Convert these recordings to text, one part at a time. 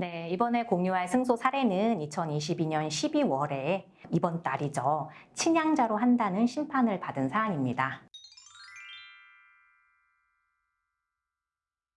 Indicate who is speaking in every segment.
Speaker 1: 네, 이번에 공유할 승소 사례는 2022년 12월에 이번 달이죠. 친양자로 한다는 심판을 받은 사안입니다.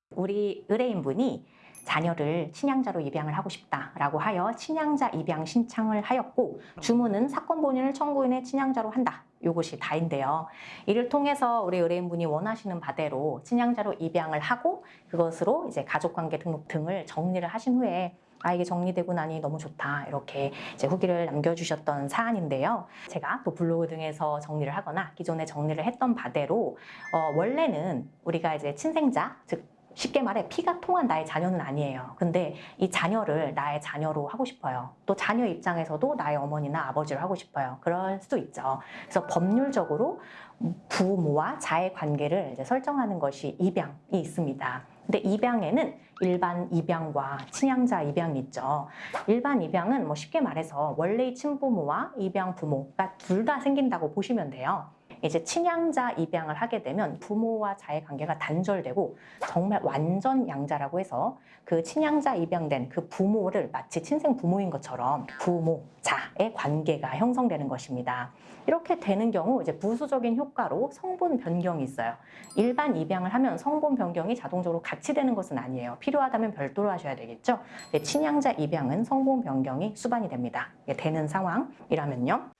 Speaker 1: 우리 의뢰인분이 자녀를 친양자로 입양을 하고 싶다라고 하여 친양자 입양 신청을 하였고 주문은 사건 본인을 청구인의 친양자로 한다. 요것이 다인데요. 이를 통해서 우리 의뢰인분이 원하시는 바대로 친양자로 입양을 하고 그것으로 이제 가족관계 등록 등을 정리를 하신 후에 아 이게 정리되고 나니 너무 좋다 이렇게 이제 후기를 남겨주셨던 사안인데요. 제가 또 블로그 등에서 정리를 하거나 기존에 정리를 했던 바대로 어, 원래는 우리가 이제 친생자 즉 쉽게 말해 피가 통한 나의 자녀는 아니에요. 근데 이 자녀를 나의 자녀로 하고 싶어요. 또 자녀 입장에서도 나의 어머니나 아버지를 하고 싶어요. 그럴 수도 있죠. 그래서 법률적으로 부모와 자의 관계를 이제 설정하는 것이 입양이 있습니다. 근데 입양에는 일반 입양과 친양자 입양이 있죠. 일반 입양은 뭐 쉽게 말해서 원래의 친부모와 입양 부모가 둘 다 생긴다고 보시면 돼요. 이제 친양자 입양을 하게 되면 부모와 자의 관계가 단절되고 정말 완전 양자라고 해서 그 친양자 입양된 그 부모를 마치 친생 부모인 것처럼 부모, 자의 관계가 형성되는 것입니다. 이렇게 되는 경우 이제 부수적인 효과로 성분 변경이 있어요. 일반 입양을 하면 성분 변경이 자동적으로 같이 되는 것은 아니에요. 필요하다면 별도로 하셔야 되겠죠. 네, 친양자 입양은 성분 변경이 수반이 됩니다. 되는 상황이라면요.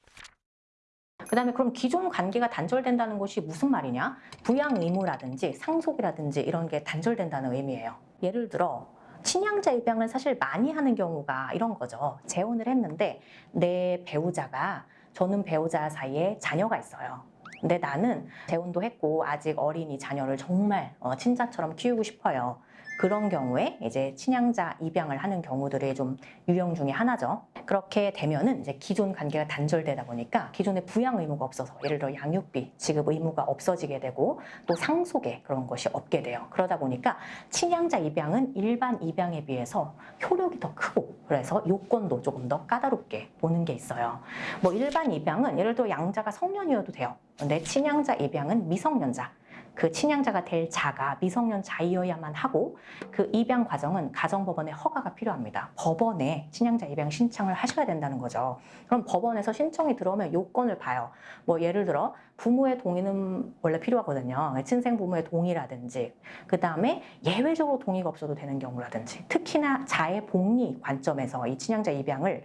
Speaker 1: 그 다음에 그럼 기존 관계가 단절된다는 것이 무슨 말이냐? 부양 의무라든지 상속이라든지 이런 게 단절된다는 의미예요. 예를 들어 친양자 입양을 사실 많이 하는 경우가 이런 거죠. 재혼을 했는데 내 배우자가 저는 배우자 사이에 자녀가 있어요. 근데 나는 재혼도 했고 아직 어린이 자녀를 정말 어, 친자처럼 키우고 싶어요. 그런 경우에 이제 친양자 입양을 하는 경우들이 좀 유형 중에 하나죠. 그렇게 되면은 이제 기존 관계가 단절되다 보니까 기존에 부양 의무가 없어서 예를 들어 양육비 지급 의무가 없어지게 되고 또 상속에 그런 것이 없게 돼요. 그러다 보니까 친양자 입양은 일반 입양에 비해서 효력이 더 크고 그래서 요건도 조금 더 까다롭게 보는 게 있어요. 뭐 일반 입양은 예를 들어 양자가 성년이어도 돼요. 근데 친양자 입양은 미성년자 그 친양자가 될 자가 미성년자이어야만 하고 그 입양 과정은 가정법원의 허가가 필요합니다. 법원에 친양자 입양 신청을 하셔야 된다는 거죠. 그럼 법원에서 신청이 들어오면 요건을 봐요. 뭐 예를 들어 부모의 동의는 원래 필요하거든요. 친생 부모의 동의라든지 그 다음에 예외적으로 동의가 없어도 되는 경우라든지 특히나 자의 복리 관점에서 이 친양자 입양을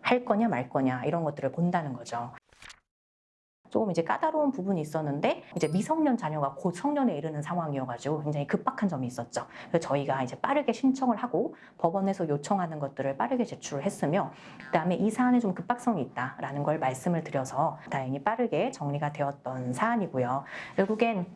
Speaker 1: 할 거냐 말 거냐 이런 것들을 본다는 거죠. 조금 이제 까다로운 부분이 있었는데 이제 미성년 자녀가 곧 성년에 이르는 상황이어가지고 굉장히 급박한 점이 있었죠. 그래서 저희가 이제 빠르게 신청을 하고 법원에서 요청하는 것들을 빠르게 제출을 했으며 그다음에 이 사안에 좀 급박성이 있다라는 걸 말씀을 드려서 다행히 빠르게 정리가 되었던 사안이고요. 결국엔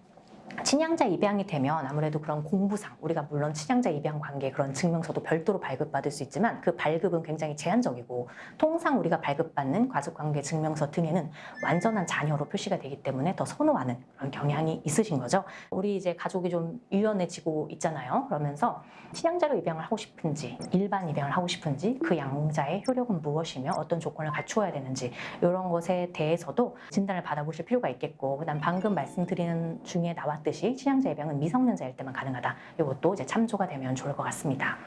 Speaker 1: 친양자 입양이 되면 아무래도 그런 공부상 우리가 물론 친양자 입양 관계 그런 증명서도 별도로 발급받을 수 있지만 그 발급은 굉장히 제한적이고 통상 우리가 발급받는 가족관계 증명서 등에는 완전한 자녀로 표시가 되기 때문에 더 선호하는 그런 경향이 있으신 거죠. 우리 이제 가족이 좀 유연해지고 있잖아요. 그러면서 친양자로 입양을 하고 싶은지 일반 입양을 하고 싶은지 그 양자의 효력은 무엇이며 어떤 조건을 갖추어야 되는지 이런 것에 대해서도 진단을 받아보실 필요가 있겠고 그다음 방금 말씀드리는 중에 나왔 봤듯이 치향자 입양은 미성년자일 때만 가능하다. 이것도 이제 참조가 되면 좋을 것 같습니다.